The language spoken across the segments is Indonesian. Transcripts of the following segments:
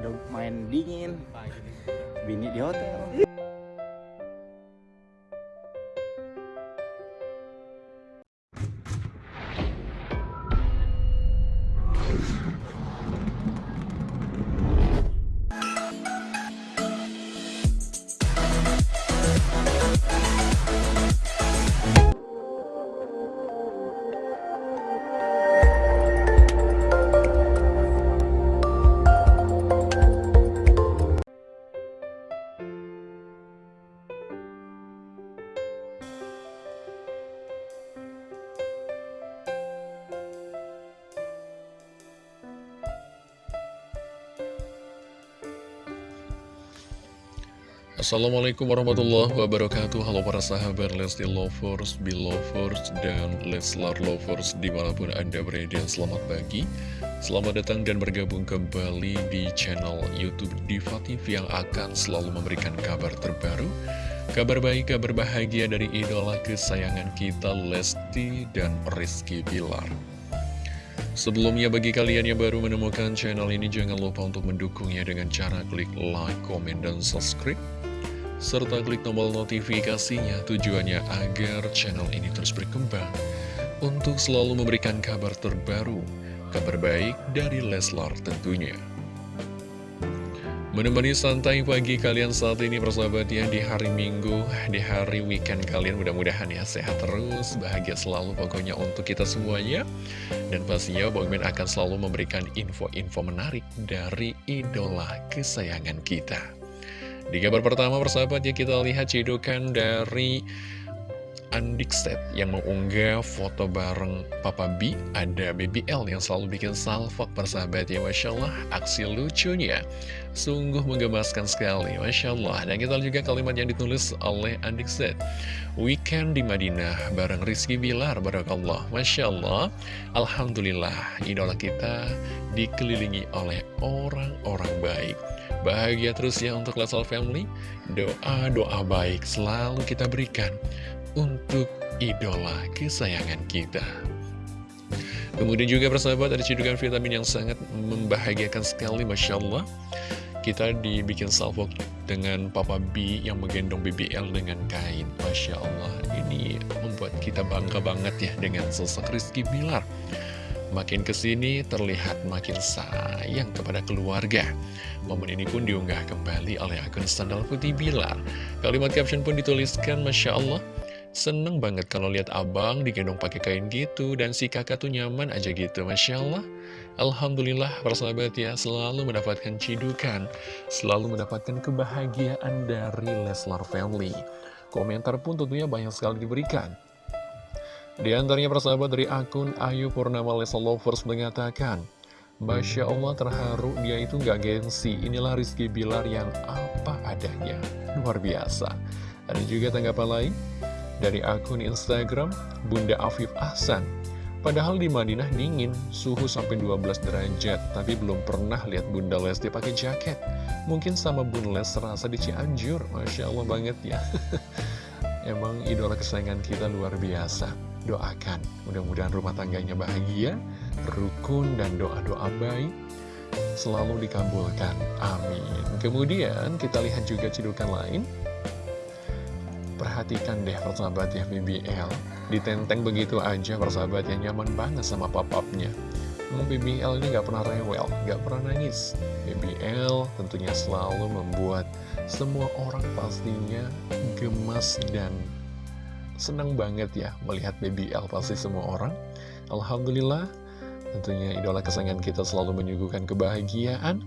udah main dingin. Bini di hotel Assalamualaikum warahmatullahi wabarakatuh. Halo para sahabat Lesti Lovers, Belovers, dan Leslar Lovers di mana pun anda berada. Selamat pagi. Selamat datang dan bergabung kembali di channel Youtube Diva TV Yang akan selalu memberikan kabar terbaru Kabar baik, kabar bahagia dari idola kesayangan kita Lesti dan Rizky Bilar Sebelumnya bagi kalian yang baru menemukan channel ini jangan lupa untuk mendukungnya dengan cara klik like, komen, dan subscribe serta klik tombol notifikasinya tujuannya agar channel ini terus berkembang untuk selalu memberikan kabar terbaru, kabar baik dari Leslar tentunya. Menemani santai pagi kalian saat ini persahabat ya di hari Minggu, di hari weekend kalian mudah-mudahan ya sehat terus, bahagia selalu pokoknya untuk kita semuanya. Dan pastinya Bang Ben akan selalu memberikan info-info menarik dari idola kesayangan kita. Di kabar pertama persahabat ya kita lihat cidukan dari Andikset yang mengunggah foto bareng Papa B Ada Baby L yang selalu bikin salvok persahabat ya Masya Allah. Aksi lucunya Sungguh menggemaskan sekali Masya Allah. Dan kita juga kalimat yang ditulis oleh Andikset Weekend di Madinah bareng Rizky Bilar Barakallah. Masya Allah. Alhamdulillah idola kita dikelilingi oleh orang-orang baik. Bahagia terus ya untuk Lesal Family. Doa-doa baik selalu kita berikan untuk idola kesayangan kita. Kemudian juga persahabat ada cedukan vitamin yang sangat membahagiakan sekali Masya Allah. Kita dibikin salvo dengan Papa B yang menggendong BBL dengan kain Masya Allah. Ini membuat kita bangga banget ya dengan sosok Rizky Bilar. Makin ke sini terlihat makin sayang kepada keluarga. Momen ini pun diunggah kembali oleh akun Sandal Putih Bilar. Kalimat caption pun dituliskan Masya Allah Seneng banget kalau lihat abang digendong pakai kain gitu dan si kakak tuh nyaman aja gitu, Masya Allah. Alhamdulillah persahabat ya selalu mendapatkan cidukan, selalu mendapatkan kebahagiaan dari Leslar Family. Komentar pun tentunya banyak sekali diberikan. Di antaranya persahabat dari akun Ayu Purnama Leslar Lovers mengatakan, Masya Allah terharu dia itu nggak gengsi, inilah Rizky Bilar yang apa adanya. Luar biasa. Ada juga tanggapan lain dari akun Instagram Bunda Afif Ahsan. Padahal di Madinah dingin, suhu sampai 12 derajat, tapi belum pernah lihat Bunda Lesti pakai jaket. Mungkin sama Bunda Les rasa di Cianjur, Masya Allah banget ya. Emang idola kesayangan kita luar biasa. Doakan, mudah-mudahan rumah tangganya bahagia, rukun, dan doa-doa baik selalu dikabulkan. Amin. Kemudian kita lihat juga cidukan lain. Perhatikan deh persahabat ya BBL Ditenteng begitu aja persahabat yang nyaman banget sama papapnya Memang BBL ini gak pernah rewel, gak pernah nangis. BBL tentunya selalu membuat semua orang pastinya gemas dan senang banget ya melihat BBL pasti semua orang. Alhamdulillah tentunya idola kesayangan kita selalu menyuguhkan kebahagiaan.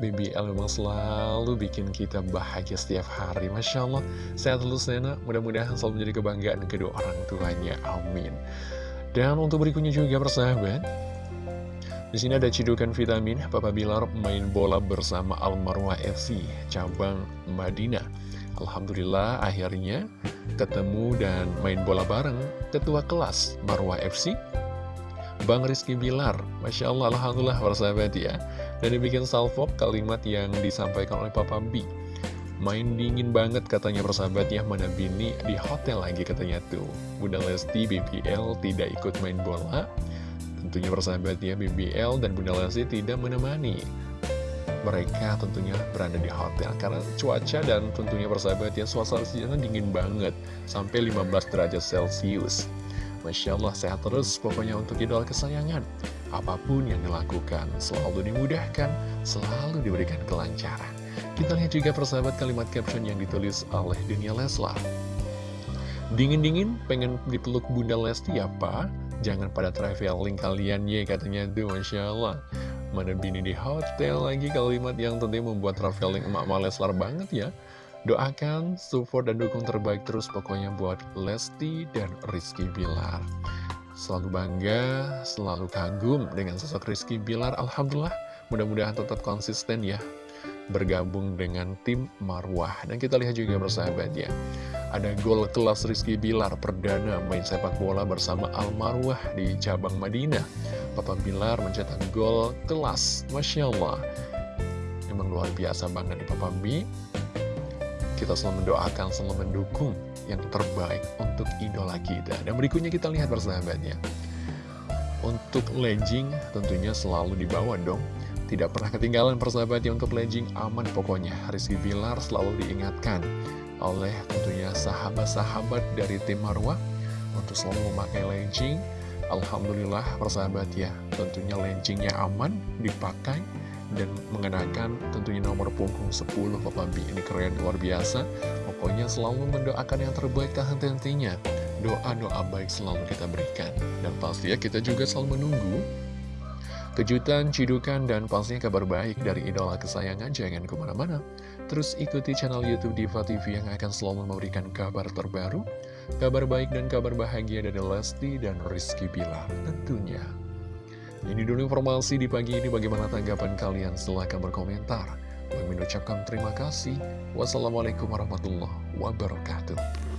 BBL memang selalu bikin kita bahagia setiap hari Masya Allah. Sehat terus Nena. Mudah-mudahan selalu menjadi kebanggaan kedua orang tuanya. Amin. Dan untuk berikutnya juga persahabat di sini ada cidukan vitamin Papa Bilar main bola bersama Almarwah FC cabang Madinah. Alhamdulillah akhirnya ketemu dan main bola bareng ketua kelas Marwah FC Bang Rizky Bilar. Masya Allah Alhamdulillah persahabat ya. Dan dibikin salvo kalimat yang disampaikan oleh Papa B. Main dingin banget katanya persahabat ya. Mana Bini di hotel lagi katanya tuh. Bunda Lesti BBL tidak ikut main bola. Tentunya persahabat ya BBL dan Bunda Lesti tidak menemani. Mereka tentunya berada di hotel karena cuaca dan tentunya persahabat ya suasana di sana dingin banget. Sampai 15 derajat celcius Masya Allah sehat terus pokoknya untuk idola kesayangan. Apa pun yang dilakukan selalu dimudahkan selalu diberikan kelancaran. Kita lihat juga persahabat kalimat caption yang ditulis oleh Dunia Leslar. Dingin-dingin pengen dipeluk Bunda Lesti ya Pak jangan pada traveling kalian ya katanya tuh Masya Allah. Mana bini di hotel lagi kalimat yang tentunya membuat traveling emak-emak Leslar banget ya. Doakan, support, dan dukung terbaik terus pokoknya buat Lesti dan Rizky Bilar. Selalu bangga, selalu kagum dengan sosok Rizky Bilar. Alhamdulillah, mudah-mudahan tetap konsisten ya bergabung dengan tim Marwah. Dan kita lihat juga bersahabat ya. Ada gol kelas Rizky Bilar perdana main sepak bola bersama Al Marwah di cabang Madinah. Papa Bilar mencetak gol kelas, Masya Allah. Emang luar biasa banget nih Papa B. Kita selalu mendoakan, selalu mendukung yang terbaik untuk idola kita. Dan berikutnya kita lihat persahabatnya. Untuk legging tentunya selalu dibawa dong. Tidak pernah ketinggalan persahabatnya untuk legging aman pokoknya. Rizky Bilar selalu diingatkan oleh tentunya sahabat-sahabat dari tim Marwah untuk selalu memakai legging. Alhamdulillah persahabat ya, tentunya leggingnya aman, dipakai, dan mengenakan tentunya nomor punggung 10 Papa B. Ini keren, luar biasa. Pokoknya selalu mendoakan yang terbaik tahan tentunya. Doa-doa baik selalu kita berikan. Dan pasti ya kita juga selalu menunggu kejutan, cidukan, dan pastinya kabar baik dari idola kesayangan. Jangan ke mana-mana. Terus ikuti channel Youtube Diva TV yang akan selalu memberikan kabar terbaru, kabar baik dan kabar bahagia dari Lesti dan Rizky Bilar tentunya. Ini dulu informasi di pagi ini bagaimana tanggapan kalian silahkan berkomentar. Mengucapkan terima kasih. Wassalamualaikum warahmatullahi wabarakatuh.